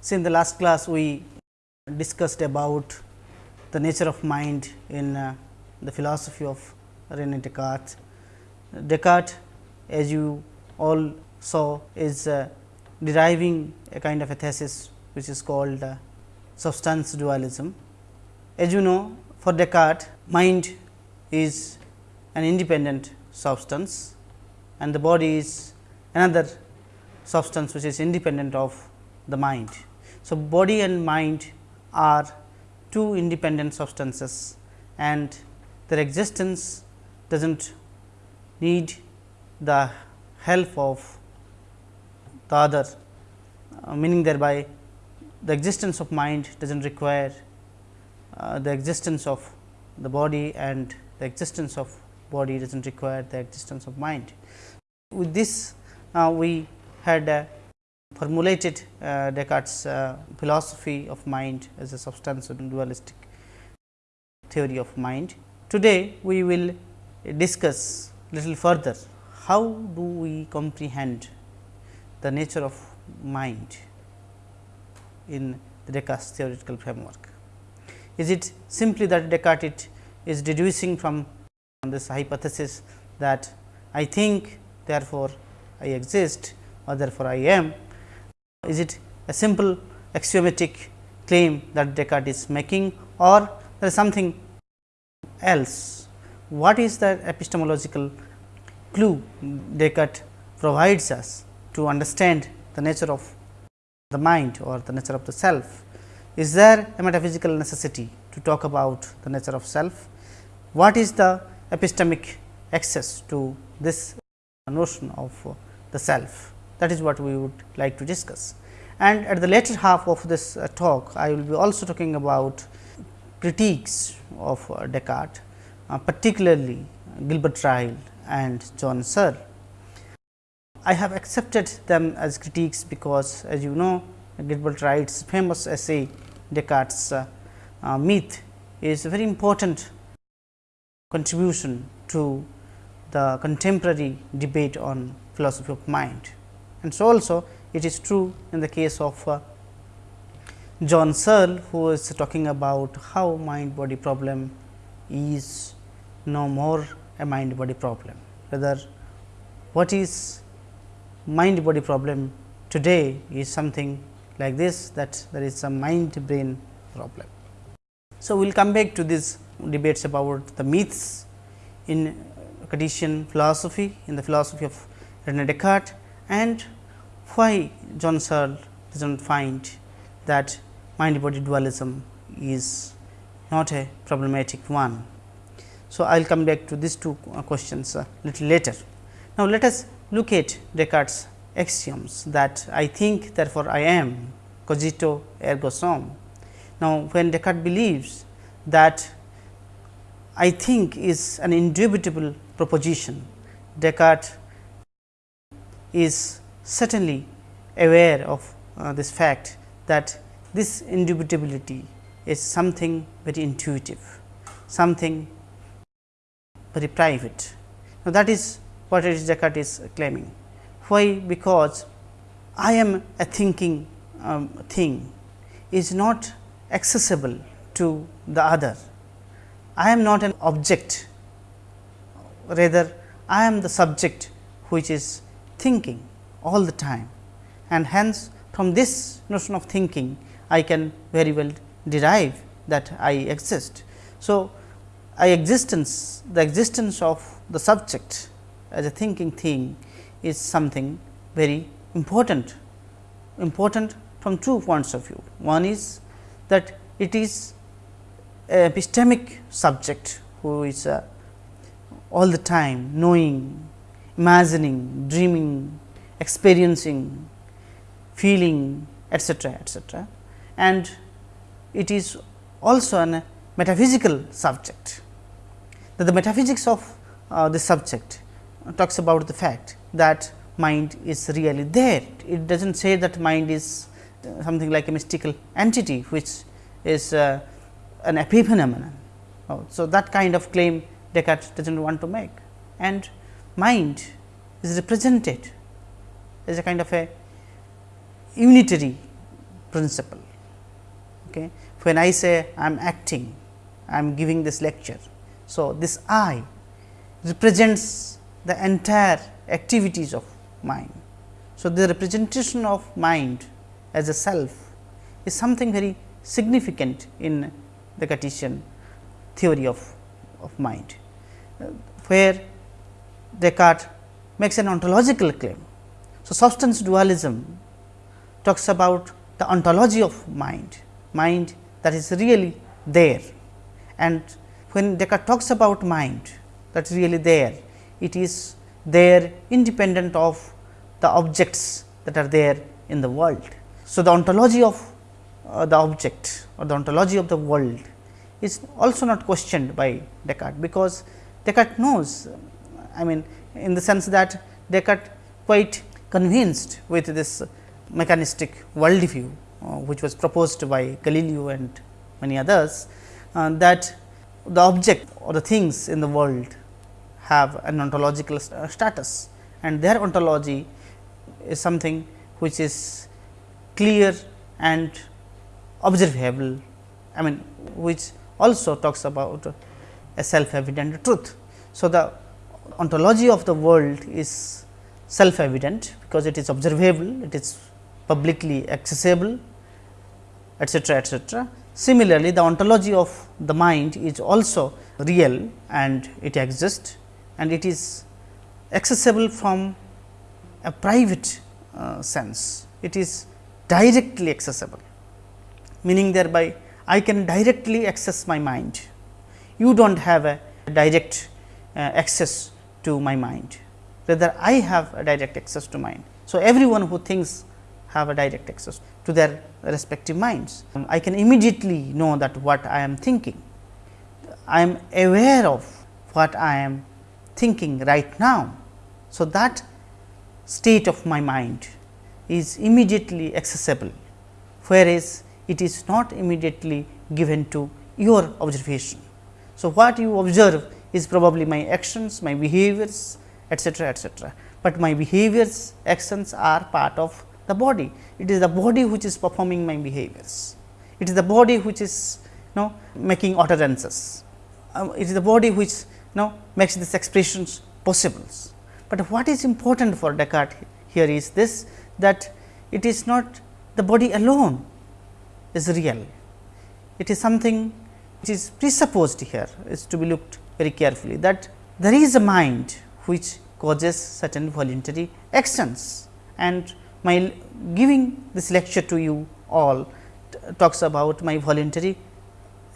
So, in the last class we discussed about the nature of mind in uh, the philosophy of Rene Descartes. Descartes as you all saw is uh, deriving a kind of a thesis which is called uh, substance dualism. As you know for Descartes mind is an independent substance and the body is another substance which is independent of the mind. So, body and mind are two independent substances and their existence does not need the help of the other uh, meaning thereby the existence of mind does not require uh, the existence of the body and the existence of body does not require the existence of mind. With this uh, we had uh, formulated uh, Descartes uh, philosophy of mind as a substance and dualistic theory of mind. Today, we will discuss little further how do we comprehend the nature of mind in the Descartes theoretical framework. Is it simply that Descartes is deducing from this hypothesis that I think therefore, I exist or therefore, I am. Is it a simple axiomatic claim that Descartes is making or there is something else. What is the epistemological clue Descartes provides us to understand the nature of the mind or the nature of the self. Is there a metaphysical necessity to talk about the nature of self? What is the epistemic access to this notion of the self? That is what we would like to discuss. And at the later half of this uh, talk, I will be also talking about critiques of uh, Descartes, uh, particularly Gilbert Ryle and John Searle. I have accepted them as critiques because as you know Gilbert Ryle's famous essay Descartes uh, uh, myth is a very important contribution to the contemporary debate on philosophy of mind. And so, also it is true in the case of uh, John Searle who is talking about how mind body problem is no more a mind body problem. Whether what is mind body problem today is something like this that there is some mind brain problem. So, we will come back to these debates about the myths in Cartesian philosophy in the philosophy of Rene Descartes and why John Searle does not find that mind body dualism is not a problematic one. So, I will come back to these two questions a little later. Now, let us look at Descartes axioms that I think therefore, I am cogito ergo sum. Now, when Descartes believes that I think is an indubitable proposition, Descartes is certainly aware of uh, this fact that this indubitability is something very intuitive, something very private. Now, that is what Descartes is claiming. Why? Because I am a thinking um, thing is not accessible to the other. I am not an object, rather I am the subject which is thinking all the time and hence from this notion of thinking I can very well derive that I exist. So, I existence the existence of the subject as a thinking thing is something very important, important from two points of view. One is that it is a epistemic subject who is uh, all the time knowing, imagining, dreaming, experiencing, feeling etcetera, etcetera. And it is also a metaphysical subject. That the metaphysics of uh, the subject talks about the fact that mind is really there. It does not say that mind is uh, something like a mystical entity, which is uh, an epiphenomenon. Oh, so, that kind of claim Descartes does not want to make and mind is represented as a kind of a unitary principle. Okay. When I say I am acting, I am giving this lecture. So, this I represents the entire activities of mind. So, the representation of mind as a self is something very significant in the Cartesian theory of, of mind, uh, where Descartes makes an ontological claim. So, substance dualism talks about the ontology of mind, mind that is really there and when Descartes talks about mind that is really there, it is there independent of the objects that are there in the world. So, the ontology of uh, the object or the ontology of the world is also not questioned by Descartes, because Descartes knows I mean in the sense that Descartes quite convinced with this mechanistic world view, uh, which was proposed by Galileo and many others, uh, that the object or the things in the world have an ontological status and their ontology is something which is clear and observable, I mean which also talks about a self evident truth. So, the ontology of the world is self evident, because it is observable, it is publicly accessible etcetera etcetera. Similarly, the ontology of the mind is also real and it exists and it is accessible from a private uh, sense. It is directly accessible, meaning thereby I can directly access my mind. You do not have a direct uh, access to my mind, rather I have a direct access to mind. So, everyone who thinks have a direct access to their respective minds. Um, I can immediately know that what I am thinking. I am aware of what I am thinking right now. So, that state of my mind is immediately accessible, whereas it is not immediately given to your observation. So, what you observe is probably my actions, my behaviors etcetera, etcetera, but my behaviors actions are part of the body. It is the body which is performing my behaviors. It is the body which is you know making utterances. Um, it is the body which you know makes these expressions possible. But what is important for Descartes here is this that it is not the body alone is real. It is something which is presupposed here is to be looked very carefully that there is a mind which causes certain voluntary actions and my giving this lecture to you all talks about my voluntary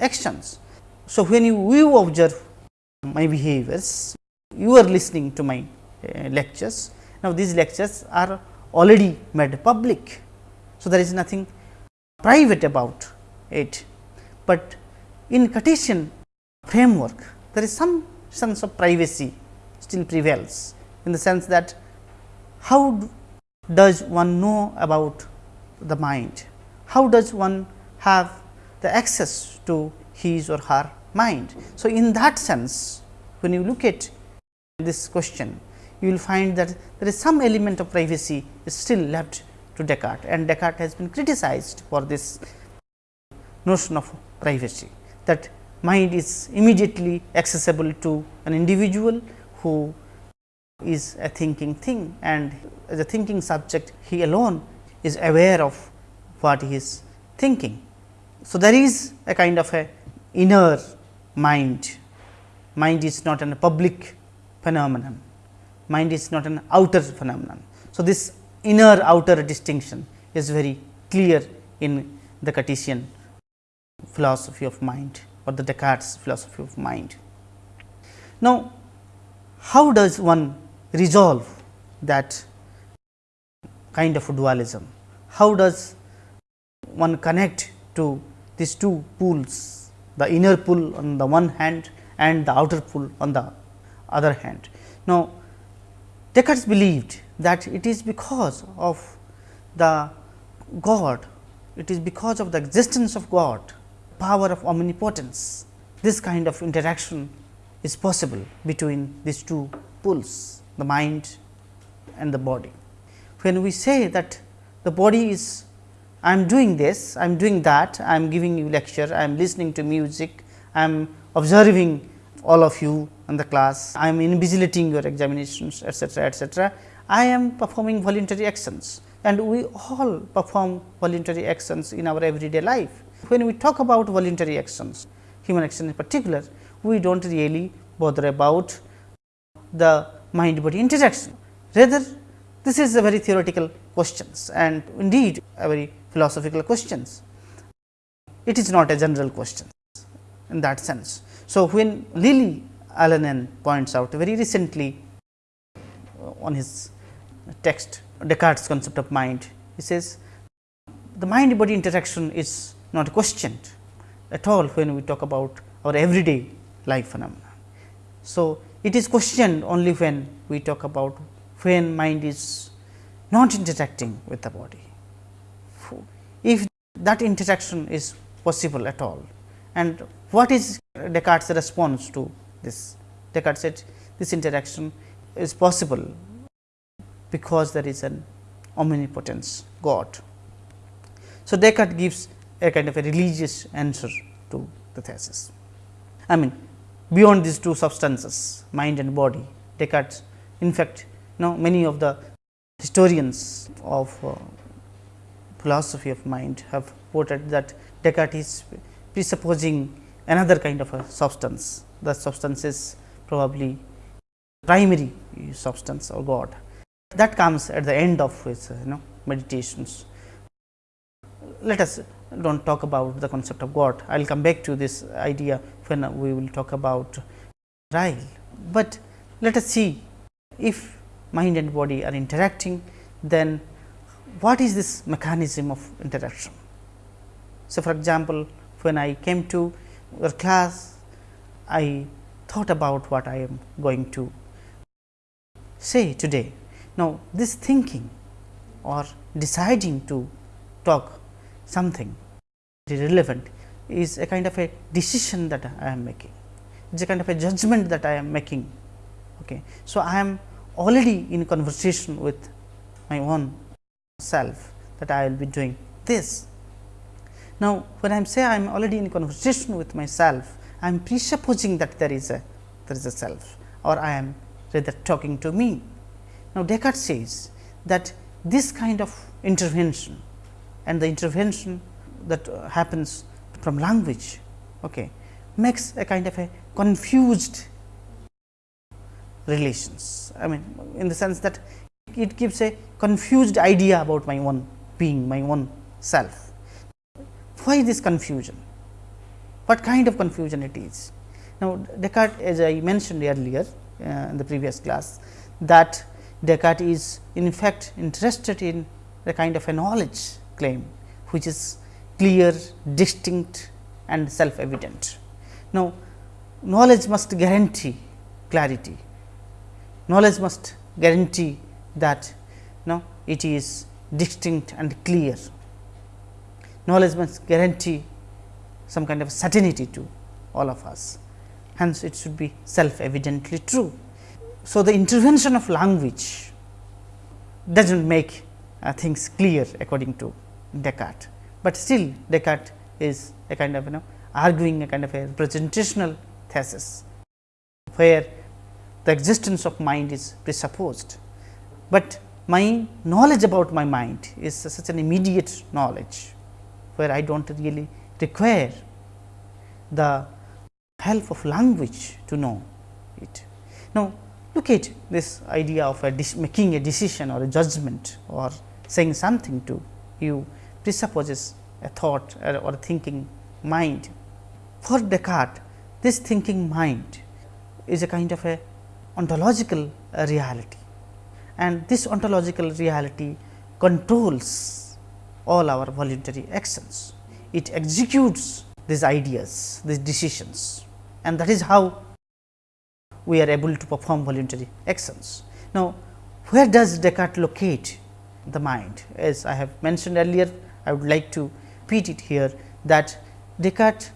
actions. So, when you, you observe my behaviors, you are listening to my uh, lectures. Now, these lectures are already made public. So, there is nothing private about it, but in Cartesian framework there is some sense of privacy still prevails in the sense that how does one know about the mind? How does one have the access to his or her mind? So, in that sense when you look at this question, you will find that there is some element of privacy is still left to Descartes and Descartes has been criticized for this notion of privacy that mind is immediately accessible to an individual who is a thinking thing and as a thinking subject he alone is aware of what he is thinking. So, there is a kind of a inner mind, mind is not a public phenomenon, mind is not an outer phenomenon. So, this inner outer distinction is very clear in the Cartesian philosophy of mind or the Descartes philosophy of mind. Now, how does one resolve that kind of dualism. How does one connect to these two poles, the inner pole on the one hand and the outer pole on the other hand. Now, Descartes believed that it is because of the God, it is because of the existence of God, power of omnipotence, this kind of interaction is possible between these two poles the mind and the body. When we say that the body is I am doing this, I am doing that, I am giving you lecture, I am listening to music, I am observing all of you in the class, I am invigilating your examinations etcetera, etcetera. I am performing voluntary actions and we all perform voluntary actions in our everyday life. When we talk about voluntary actions, human action in particular, we do not really bother about the mind body interaction. Rather, this is a very theoretical questions and indeed a very philosophical questions. It is not a general question in that sense. So, when Lilli Alanen points out very recently uh, on his text Descartes concept of mind, he says the mind body interaction is not questioned at all when we talk about our everyday life phenomena. So, it is questioned only when we talk about when mind is not interacting with the body. If that interaction is possible at all and what is Descartes response to this? Descartes said this interaction is possible because there is an omnipotence God. So, Descartes gives a kind of a religious answer to the thesis. I mean beyond these two substances mind and body Descartes in fact, you know many of the historians of uh, philosophy of mind have quoted that Descartes is presupposing another kind of a substance. The substance is probably primary substance or God that comes at the end of his you know meditations. Let us do not talk about the concept of God. I will come back to this idea when we will talk about Ryle, but let us see if mind and body are interacting, then what is this mechanism of interaction. So, for example, when I came to your class, I thought about what I am going to say today. Now, this thinking or deciding to talk something relevant is a kind of a decision that I am making. It is a kind of a judgment that I am making. Okay. So, I am already in conversation with my own self that I will be doing this. Now, when I say I am already in conversation with myself, I am presupposing that there is a there is a self or I am rather talking to me. Now, Descartes says that this kind of intervention and the intervention that uh, happens from language okay, makes a kind of a confused relations. I mean in the sense that it gives a confused idea about my own being, my own self. Why this confusion? What kind of confusion it is? Now, Descartes as I mentioned earlier uh, in the previous class that Descartes is in fact interested in the kind of a knowledge claim, which is clear, distinct and self evident. Now, knowledge must guarantee clarity, knowledge must guarantee that no, it is distinct and clear. Knowledge must guarantee some kind of certainty to all of us, hence it should be self evidently true. So, the intervention of language does not make uh, things clear according to Descartes, but still Descartes is a kind of you know arguing a kind of a representational thesis, where the existence of mind is presupposed, but my knowledge about my mind is such an immediate knowledge, where I do not really require the help of language to know it. Now, look at this idea of a making a decision or a judgment or saying something to you presupposes a thought or a thinking mind. For Descartes, this thinking mind is a kind of a ontological uh, reality and this ontological reality controls all our voluntary actions. It executes these ideas, these decisions and that is how we are able to perform voluntary actions. Now, where does Descartes locate the mind? As I have mentioned earlier, I would like to repeat it here that Descartes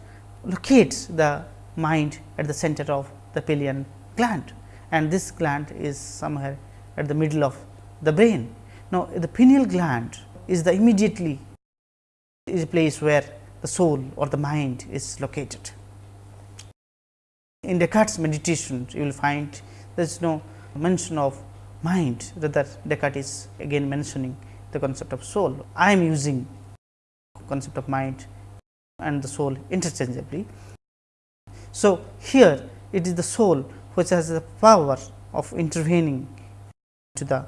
locates the mind at the center of the pineal gland and this gland is somewhere at the middle of the brain. Now, the pineal gland is the immediately is a place where the soul or the mind is located. In Descartes meditation, you will find there is no mention of mind, rather Descartes is again mentioning the concept of soul. I am using concept of mind and the soul interchangeably. So, here it is the soul which has the power of intervening to the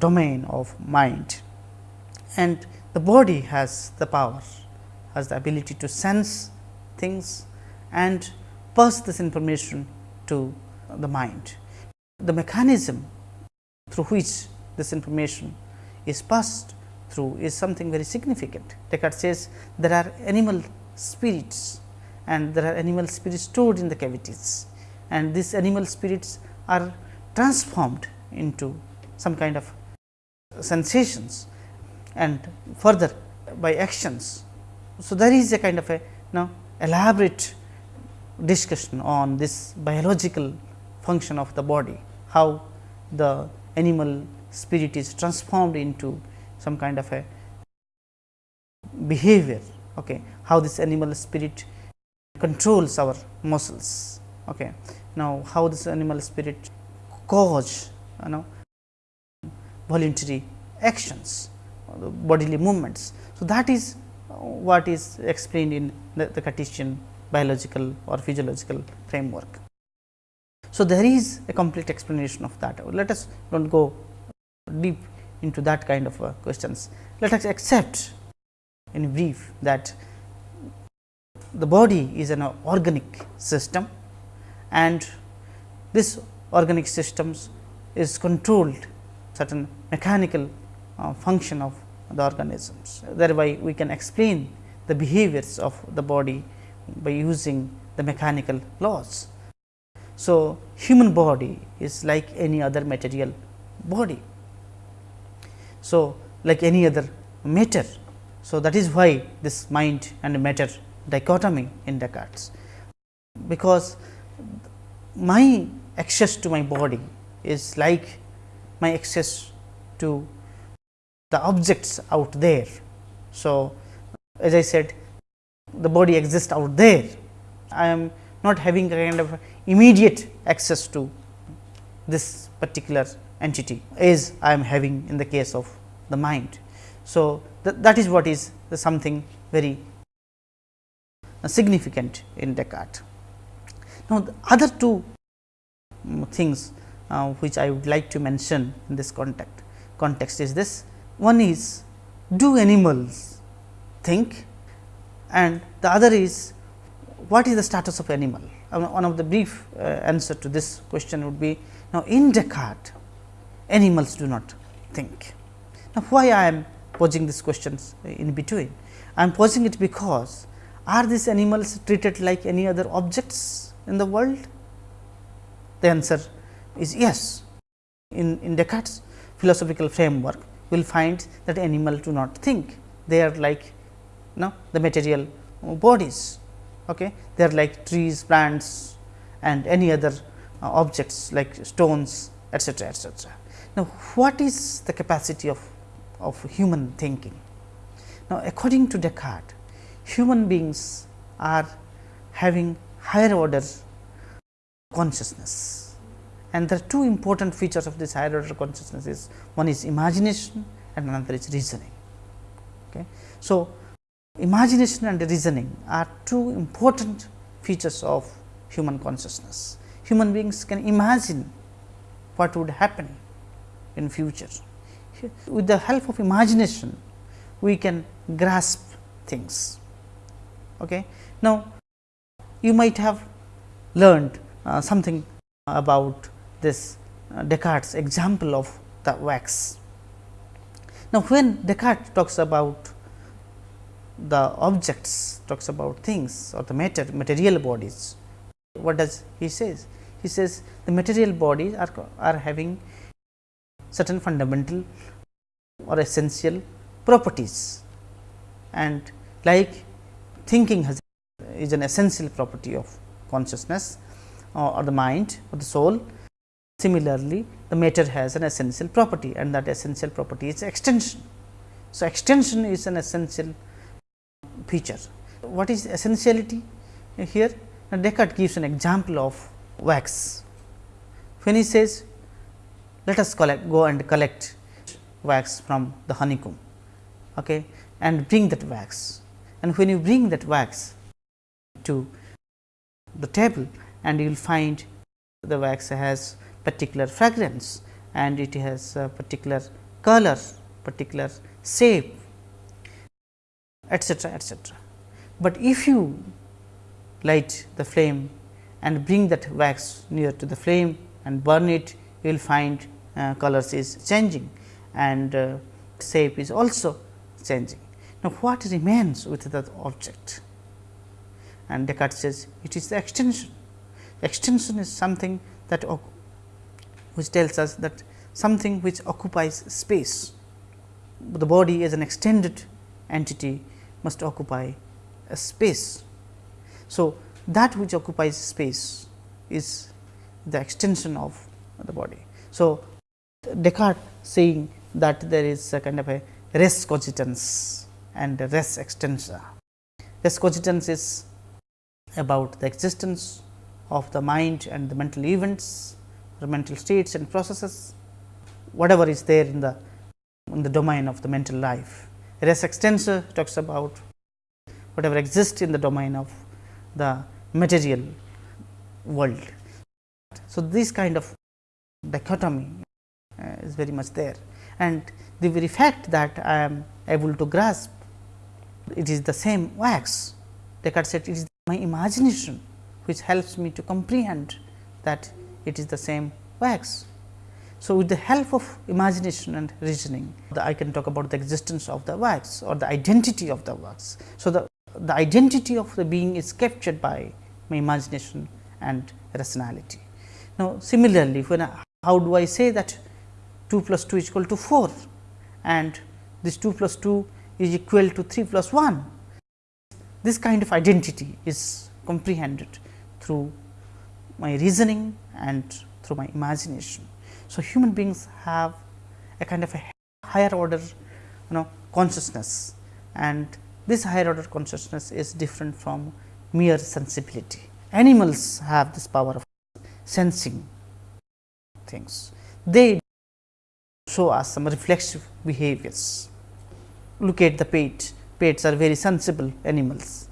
domain of mind and the body has the power has the ability to sense things and pass this information to the mind. The mechanism through which this information is passed through is something very significant. Descartes says there are animal spirits and there are animal spirits stored in the cavities and these animal spirits are transformed into some kind of sensations and further by actions. So, there is a kind of a now elaborate discussion on this biological function of the body, how the animal spirit is transformed into some kind of a behavior, okay. how this animal spirit controls our muscles. Okay. Now, how this animal spirit cause you know voluntary actions, bodily movements. So, that is what is explained in the, the Cartesian biological or physiological framework. So, there is a complete explanation of that. Let us do not go deep into that kind of uh, questions. Let us accept in brief that the body is an organic system and this organic systems is controlled certain mechanical uh, function of the organisms. Thereby, we can explain the behaviors of the body by using the mechanical laws. So, human body is like any other material body. So, like any other matter. So, that is why this mind and matter dichotomy in Descartes, because my access to my body is like my access to the objects out there. So, as I said the body exists out there, I am not having a kind of immediate access to this particular entity as I am having in the case of the mind. So, th that is what is something very significant in Descartes. Now, the other two things uh, which I would like to mention in this context, context is this. One is do animals think and the other is what is the status of animal. Uh, one of the brief uh, answer to this question would be now in Descartes animals do not think. Now, why I am posing these questions in between? I am posing it because are these animals treated like any other objects in the world? The answer is yes. In, in Descartes philosophical framework, we will find that animals do not think. They are like you know, the material bodies. Okay. They are like trees, plants and any other uh, objects like stones etcetera, etcetera. Now, what is the capacity of, of human thinking? Now, according to Descartes, human beings are having higher order consciousness and there are two important features of this higher order consciousness is one is imagination and another is reasoning. Okay. So, imagination and reasoning are two important features of human consciousness. Human beings can imagine what would happen in future. With the help of imagination, we can grasp things. Okay. Now, you might have learned uh, something about this uh, Descartes example of the wax. Now, when Descartes talks about the objects, talks about things or the matter material bodies, what does he says? He says the material bodies are, are having certain fundamental or essential properties and like thinking has is an essential property of consciousness uh, or the mind or the soul. Similarly, the matter has an essential property and that essential property is extension. So, extension is an essential feature. What is essentiality here? Now, Descartes gives an example of wax. When he says, let us collect, go and collect wax from the honeycomb okay, and bring that wax. And when you bring that wax to the table and you will find the wax has particular fragrance and it has a particular color, particular shape etcetera etcetera. But if you light the flame and bring that wax near to the flame and burn it, you will find colors is changing and uh, shape is also changing. Now, what remains with that object? And Descartes says it is the extension. Extension is something that which tells us that something which occupies space. The body as an extended entity must occupy a space. So, that which occupies space is the extension of the body. So, Descartes saying that there is a kind of a res cogitans and res extensa. Res cogitans is about the existence of the mind and the mental events or mental states and processes whatever is there in the in the domain of the mental life. Res extensa talks about whatever exists in the domain of the material world. So, this kind of dichotomy Uh, is very much there and the very fact that I am able to grasp it is the same wax. Descartes said it is my imagination which helps me to comprehend that it is the same wax. So, with the help of imagination and reasoning, I can talk about the existence of the wax or the identity of the wax. So, the, the identity of the being is captured by my imagination and rationality. Now, similarly, when I, how do I say that 2 plus 2 is equal to 4 and this 2 plus 2 is equal to 3 plus 1. This kind of identity is comprehended through my reasoning and through my imagination. So, human beings have a kind of a higher order you know consciousness and this higher order consciousness is different from mere sensibility. Animals have this power of sensing things. They show us some reflexive behaviors. Look at the pet, pets are very sensible animals.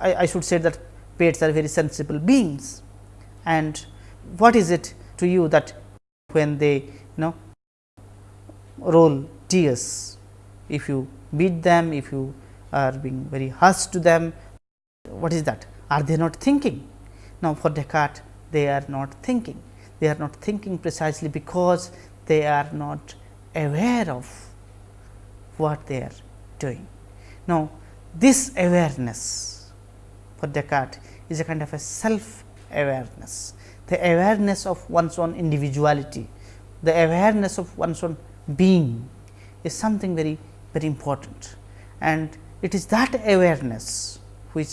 I, I should say that pets are very sensible beings. And what is it to you that when they you know roll tears if you beat them if you are being very harsh to them what is that? Are they not thinking? Now for descartes they are not thinking. They are not thinking precisely because they are not aware of what they are doing. Now this awareness for descartes is a kind of a self awareness the awareness of one's own individuality, the awareness of one's own being is something very very important. And it is that awareness which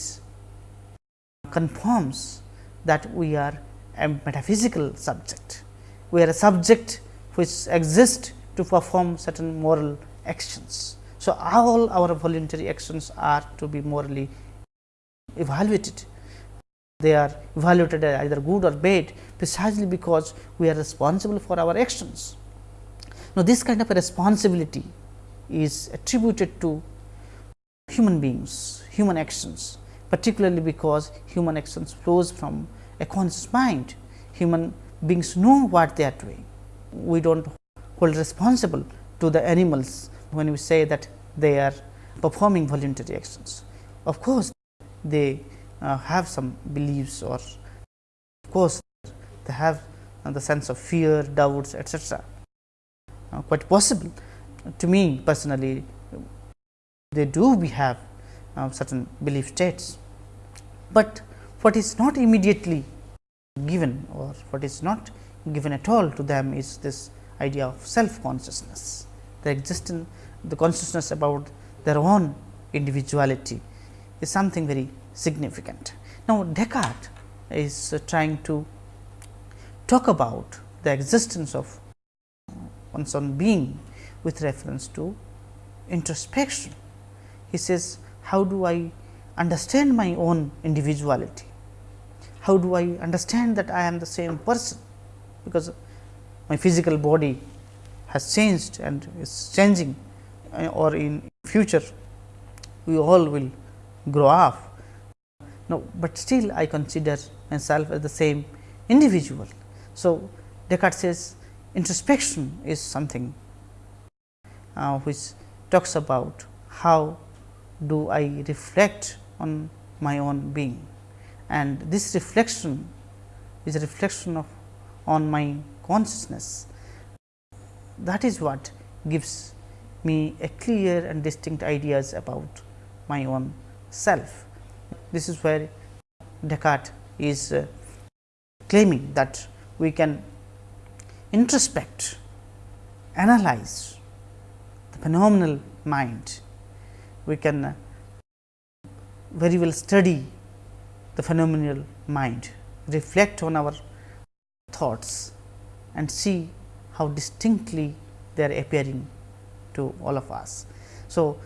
confirms that we are a metaphysical subject. We are a subject which exist to perform certain moral actions. So, all our voluntary actions are to be morally evaluated they are evaluated as either good or bad precisely because we are responsible for our actions. Now, this kind of a responsibility is attributed to human beings, human actions particularly because human actions flows from a conscious mind. Human beings know what they are doing. We do not hold responsible to the animals when we say that they are performing voluntary actions. Of course, they uh, have some beliefs or of course, they have uh, the sense of fear, doubts etcetera. Uh, quite possible to me personally they do we have uh, certain belief states, but what is not immediately given or what is not given at all to them is this idea of self consciousness, the existence the consciousness about their own individuality is something very significant. Now, Descartes is trying to talk about the existence of one's own being with reference to introspection. He says, how do I understand my own individuality? How do I understand that I am the same person? Because my physical body has changed and is changing uh, or in future we all will grow up. No, but still I consider myself as the same individual. So, Descartes says introspection is something uh, which talks about how do I reflect on my own being and this reflection is a reflection of on my consciousness. That is what gives me a clear and distinct ideas about my own self. This is where Descartes is uh, claiming that we can introspect, analyze the phenomenal mind, we can uh, very well study the phenomenal mind, reflect on our thoughts and see how distinctly they are appearing to all of us. So,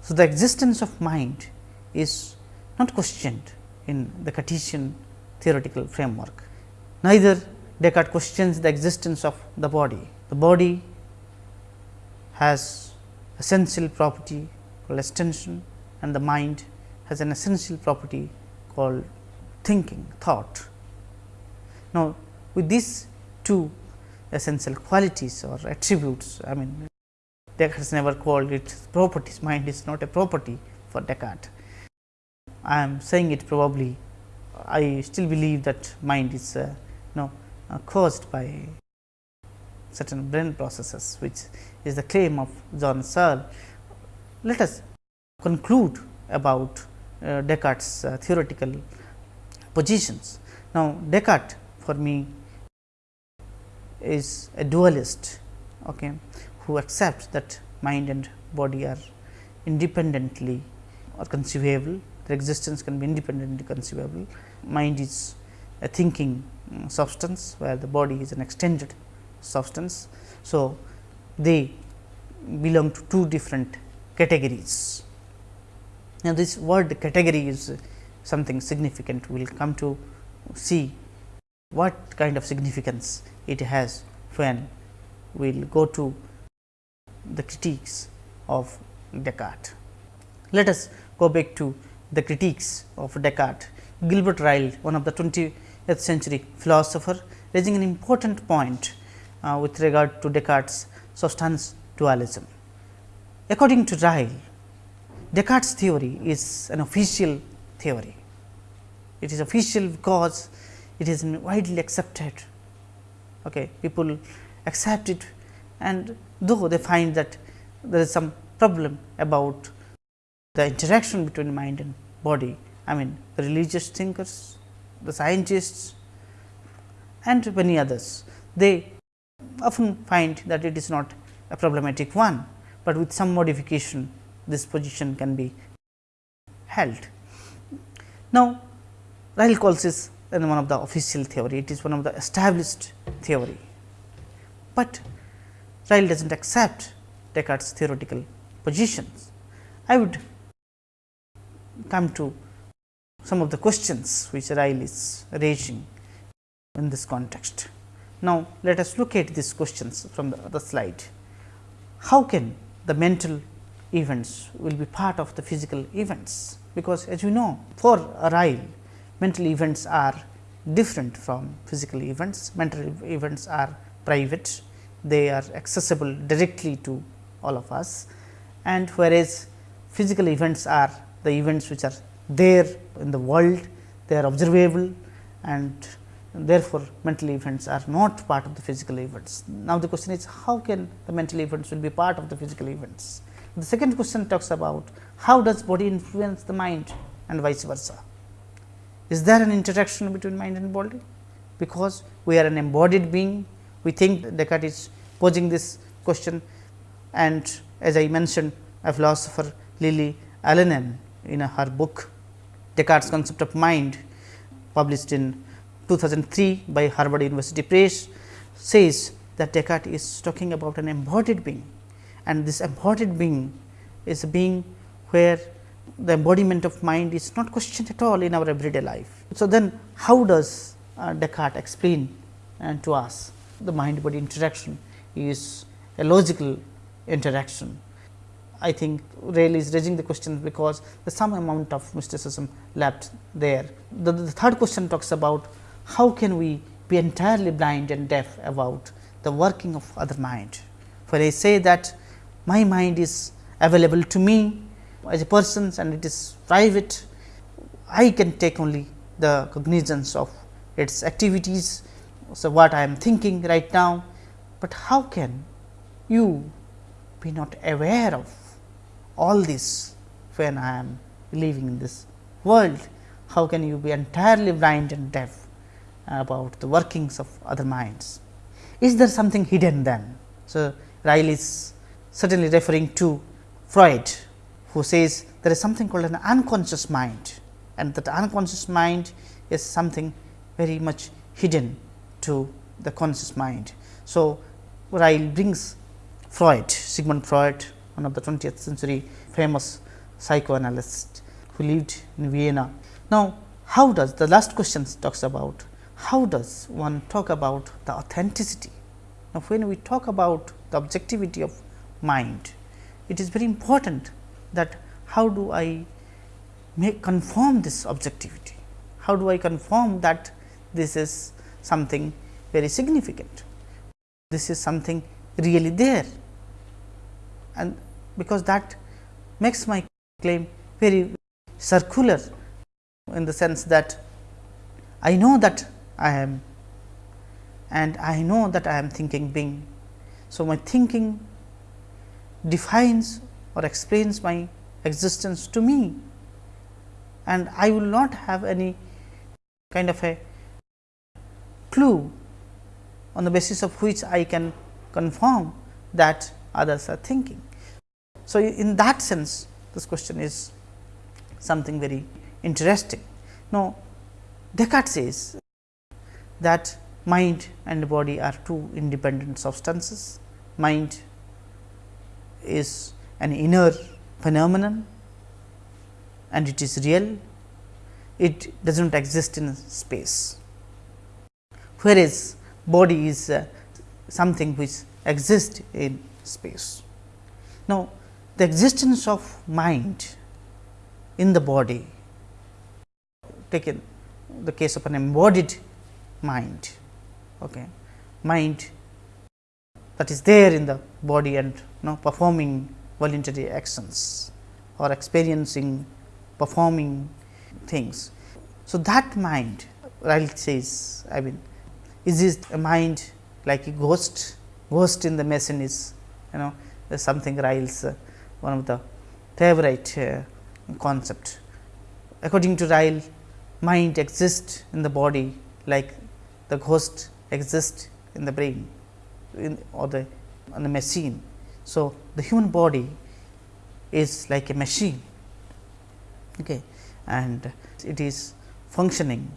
so the existence of mind is not questioned in the Cartesian theoretical framework. Neither Descartes questions the existence of the body. The body has essential property called extension and the mind has an essential property called thinking, thought. Now, with these two essential qualities or attributes, I mean Descartes never called it properties, mind is not a property for Descartes. I am saying it probably, I still believe that mind is uh, know, uh, caused by certain brain processes, which is the claim of John Searle. Let us conclude about uh, Descartes' uh, theoretical positions. Now, Descartes for me is a dualist okay, who accepts that mind and body are independently or conceivable, their existence can be independently conceivable. Mind is a thinking um, substance, where the body is an extended substance. So, they belong to two different categories. Now, this word category is something significant. We will come to see what kind of significance it has when we will go to the critiques of Descartes. Let us go back to the critiques of Descartes. Gilbert Ryle, one of the 20th century philosopher, raising an important point uh, with regard to Descartes' substance dualism. According to Ryle, Descartes' theory is an official theory. It is official because it is widely accepted. Okay. People accept it and though they find that there is some problem about the interaction between mind and body. I mean the religious thinkers, the scientists and many others, they often find that it is not a problematic one, but with some modification this position can be held. Now, Ryle calls this one of the official theory, it is one of the established theory, but Ryle does not accept Descartes' theoretical positions. I would come to some of the questions which Ryle is raising in this context. Now, let us look at these questions from the, the slide. How can the mental events will be part of the physical events? Because as you know for Ryle mental events are different from physical events, mental events are private, they are accessible directly to all of us and whereas physical events are the events which are there in the world, they are observable and therefore, mental events are not part of the physical events. Now, the question is how can the mental events will be part of the physical events? The second question talks about how does body influence the mind and vice versa. Is there an interaction between mind and body? Because we are an embodied being, we think Descartes is posing this question and as I mentioned a philosopher Lilli Alanen in her book Descartes concept of mind published in 2003 by Harvard University Press says that Descartes is talking about an embodied being and this embodied being is a being where the embodiment of mind is not questioned at all in our everyday life. So, then how does uh, Descartes explain uh, to us the mind body interaction is a logical interaction. I think Ryle is raising the question because there is some amount of mysticism left there. The, the third question talks about how can we be entirely blind and deaf about the working of other mind. For I say that my mind is available to me as a person and it is private, I can take only the cognizance of its activities. So, what I am thinking right now, but how can you be not aware of all this when I am living in this world? How can you be entirely blind and deaf about the workings of other minds? Is there something hidden then? So, Ryle is certainly referring to Freud, who says there is something called an unconscious mind and that unconscious mind is something very much hidden to the conscious mind. So, Ryle brings Freud, Sigmund Freud, one of the 20th century famous psychoanalyst who lived in Vienna. Now, how does the last question talks about how does one talk about the authenticity? Now, when we talk about the objectivity of mind, it is very important that how do I make confirm this objectivity? How do I confirm that this is something very significant? This is something really there and because that makes my claim very circular in the sense that I know that I am and I know that I am thinking being. So, my thinking defines or explains my existence to me and I will not have any kind of a clue on the basis of which I can confirm that others are thinking. So, in that sense this question is something very interesting. Now, Descartes says that mind and body are two independent substances. Mind is an inner phenomenon and it is real, it does not exist in space, whereas body is uh, something which exists in space. Now, the existence of mind in the body, taken the case of an embodied mind, okay, mind that is there in the body and you know, performing voluntary actions or experiencing performing things. So, that mind Ryle says I mean is it a mind like a ghost, ghost in the machine is you know something Ryle's uh, one of the favorite uh, concept. According to Ryle, mind exists in the body like the ghost exists in the brain in or the on the machine. So, the human body is like a machine okay, and it is functioning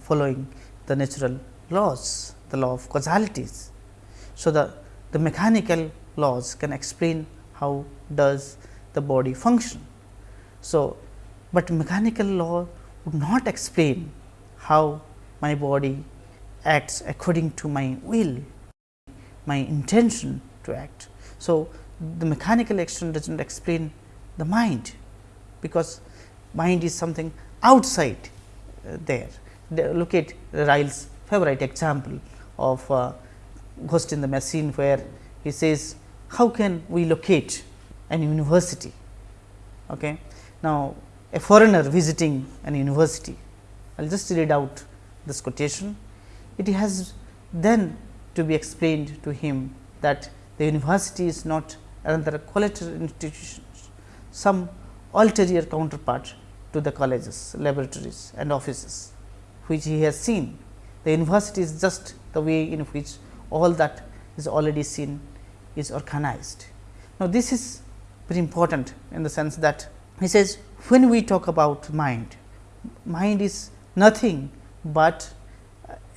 following the natural laws, the law of causalities. So, the, the mechanical laws can explain how does the body function. So, but mechanical law would not explain how my body acts according to my will, my intention to act. So, the mechanical action does not explain the mind, because mind is something outside uh, there. The, look at Ryle's favorite example of uh, ghost in the machine, where he says how can we locate an university. Okay. Now, a foreigner visiting an university, I will just read out this quotation. It has then to be explained to him that the university is not another collateral institution, some ulterior counterpart to the colleges, laboratories and offices, which he has seen. The university is just the way in which all that is already seen is organized. Now, this is very important in the sense that he says when we talk about mind, mind is nothing but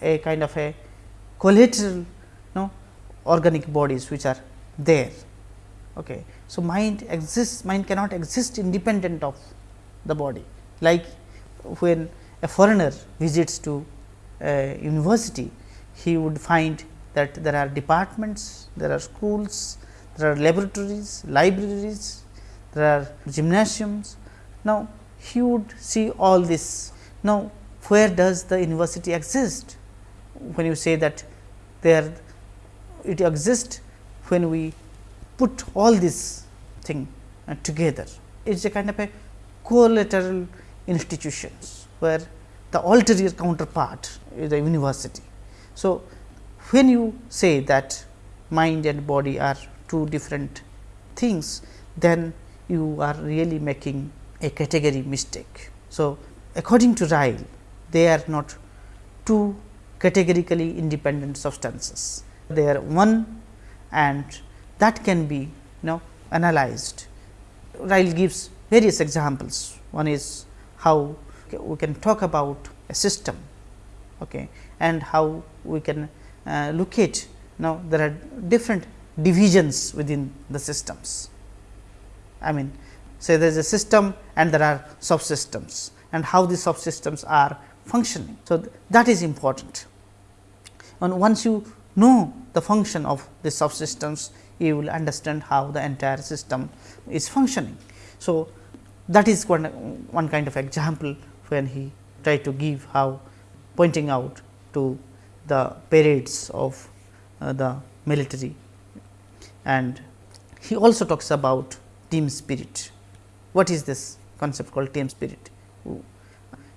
a kind of a collateral organic bodies which are there Okay. So, mind exists mind cannot exist independent of the body like when a foreigner visits to a university he would find that there are departments, there are schools, there are laboratories, libraries, there are gymnasiums. Now, he would see all this. Now, where does the university exist? When you say that there it exists when we put all this thing uh, together. It is a kind of a collateral institutions, where the ulterior counterpart is the university. So, when you say that mind and body are two different things, then you are really making a category mistake. So, according to Ryle, they are not two categorically independent substances. They are one and that can be you know analyzed. Ryle gives various examples. One is how we can talk about a system okay, and how we can uh, look at now there are different divisions within the systems. I mean say there is a system and there are subsystems and how these subsystems are functioning. So, th that is important and once you know the function of the subsystems you will understand how the entire system is functioning. So, that is one, one kind of example when he tried to give how pointing out to the parades of uh, the military and he also talks about team spirit. What is this concept called team spirit?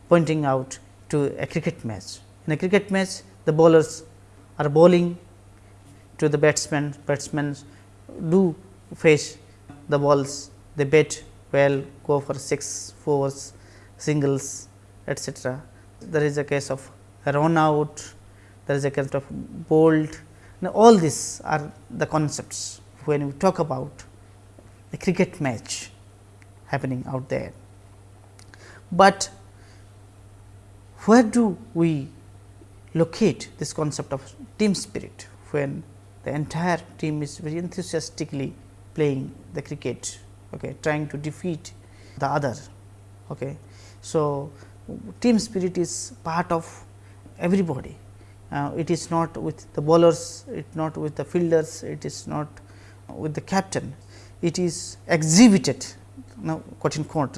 Pointing out to a cricket match. In a cricket match, the bowlers are bowling to the batsmen, batsmen do face the balls, they bet well, go for 6, 4s, singles, etc. There is a case of run out, there is a case of bowled. Now, all these are the concepts when we talk about a cricket match happening out there. But where do we locate this concept of team spirit when the entire team is very enthusiastically playing the cricket, okay, trying to defeat the other. Okay. So, team spirit is part of everybody. Uh, it is not with the bowlers, it not with the fielders, it is not with the captain. It is exhibited now quote in quote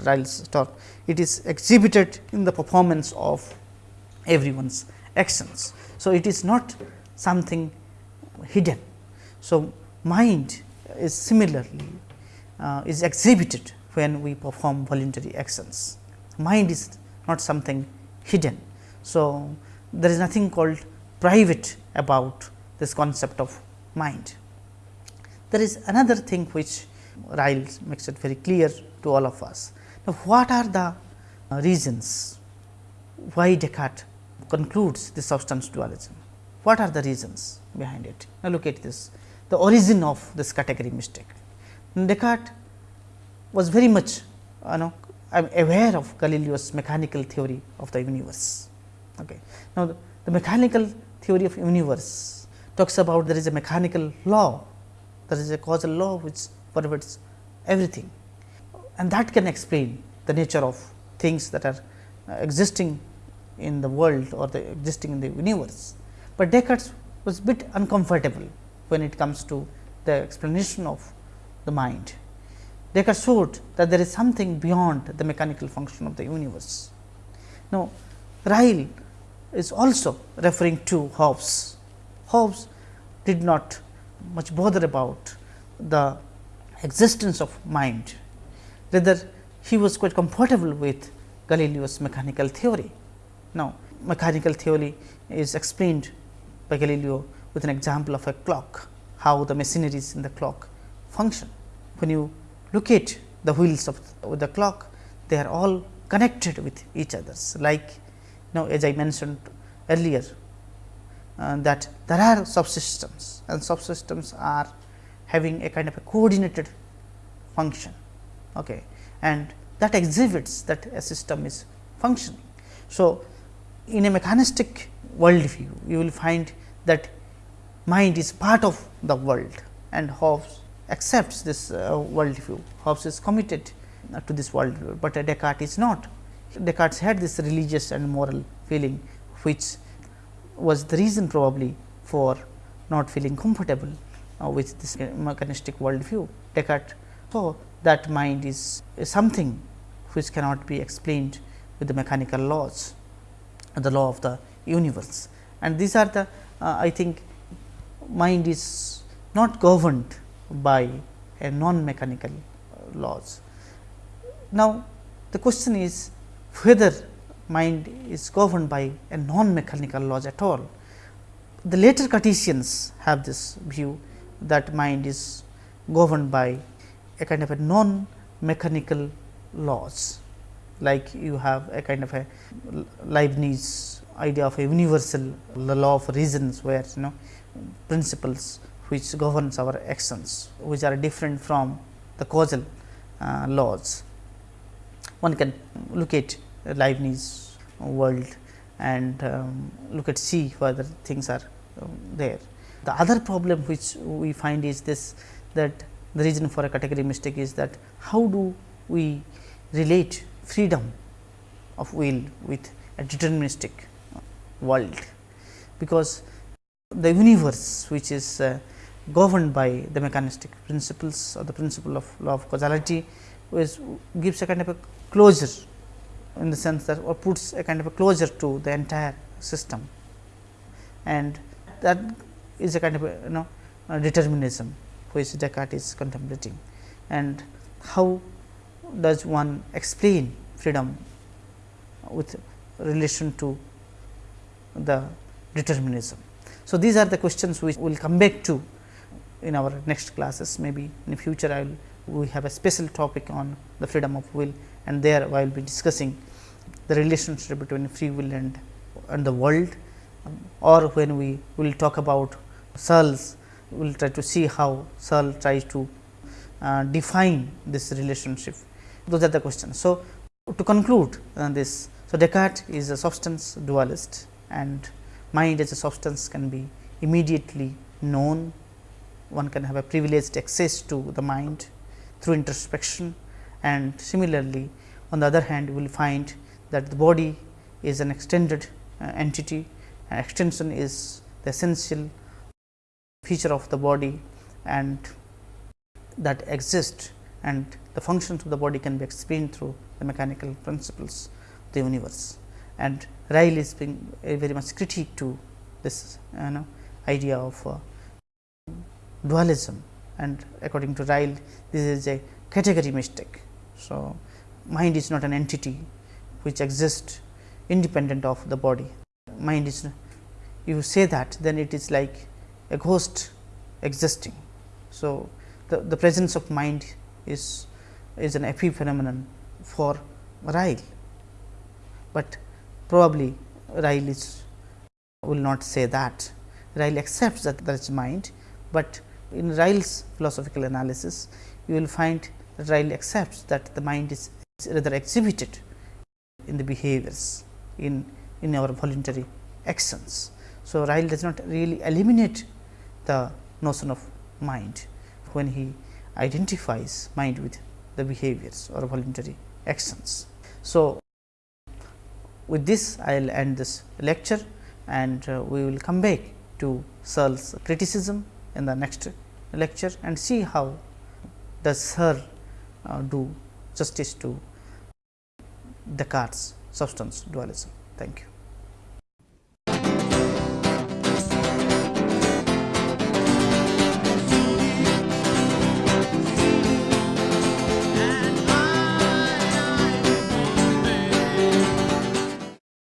talk, it is exhibited in the performance of everyone's actions. So, it is not something hidden. So, mind is similarly uh, is exhibited when we perform voluntary actions. Mind is not something hidden. So, there is nothing called private about this concept of mind. There is another thing which Ryle makes it very clear to all of us. Now, what are the reasons why Descartes concludes the substance dualism? What are the reasons behind it? Now, look at this the origin of this category mistake. Descartes was very much you know I am aware of Galileo's mechanical theory of the universe. Okay. Now, the, the mechanical theory of universe talks about there is a mechanical law, there is a causal law which pervades everything and that can explain the nature of things that are uh, existing in the world or the existing in the universe. But Descartes was a bit uncomfortable when it comes to the explanation of the mind. Descartes showed that there is something beyond the mechanical function of the universe. Now, Ryle is also referring to Hobbes. Hobbes did not much bother about the existence of mind, rather he was quite comfortable with Galileo's mechanical theory. Now, mechanical theory is explained by Galileo with an example of a clock, how the machineries in the clock function. When you look at the wheels of the clock, they are all connected with each others like now as I mentioned earlier uh, that there are subsystems and subsystems are having a kind of a coordinated function okay, and that exhibits that a system is functioning. So, in a mechanistic world view you will find that mind is part of the world and Hobbes accepts this uh, world view. Hobbes is committed uh, to this world view, but Descartes is not. Descartes had this religious and moral feeling, which was the reason probably for not feeling comfortable uh, with this mechanistic world view. Descartes saw that mind is something which cannot be explained with the mechanical laws, the law of the universe. And these are the uh, I think mind is not governed by a non mechanical laws. Now, the question is whether mind is governed by a non mechanical laws at all. The later Cartesians have this view that mind is governed by a kind of a non mechanical laws like you have a kind of a Leibniz idea of a universal law of reasons where you know principles which governs our actions which are different from the causal uh, laws. One can look at Leibniz world and um, look at see whether things are um, there. The other problem which we find is this that the reason for a category mistake is that how do we relate freedom of will with a deterministic world, because the universe which is uh, governed by the mechanistic principles or the principle of law of causality is gives a kind of a closure in the sense that or puts a kind of a closure to the entire system. And that is a kind of a you know determinism which Descartes is contemplating. And how does one explain freedom with relation to the determinism. So, these are the questions which we will come back to in our next classes. Maybe in future I will we have a special topic on the freedom of will and there I will be discussing the relationship between free will and and the world. Or when we will talk about Searle's we will try to see how Searle tries to uh, define this relationship those are the questions. So, to conclude uh, this so Descartes is a substance dualist and mind as a substance can be immediately known one can have a privileged access to the mind through introspection and similarly on the other hand we will find that the body is an extended uh, entity and extension is the essential feature of the body and that exists and the functions of the body can be explained through the mechanical principles of the universe. And Ryle is being very much critique to this you know idea of uh, dualism and according to Ryle this is a category mistake. So, mind is not an entity which exists independent of the body. Mind is you say that then it is like a ghost existing. So, the, the presence of mind is is an epiphenomenon for Ryle, but probably Ryle is will not say that. Ryle accepts that there is mind, but in Ryle's philosophical analysis, you will find that Ryle accepts that the mind is rather exhibited in the behaviors in in our voluntary actions. So, Ryle does not really eliminate the notion of mind when he identifies mind with the behaviors or voluntary actions. So, with this I will end this lecture and uh, we will come back to Searle's criticism in the next lecture and see how does Searle uh, do justice to Descartes substance dualism. Thank you.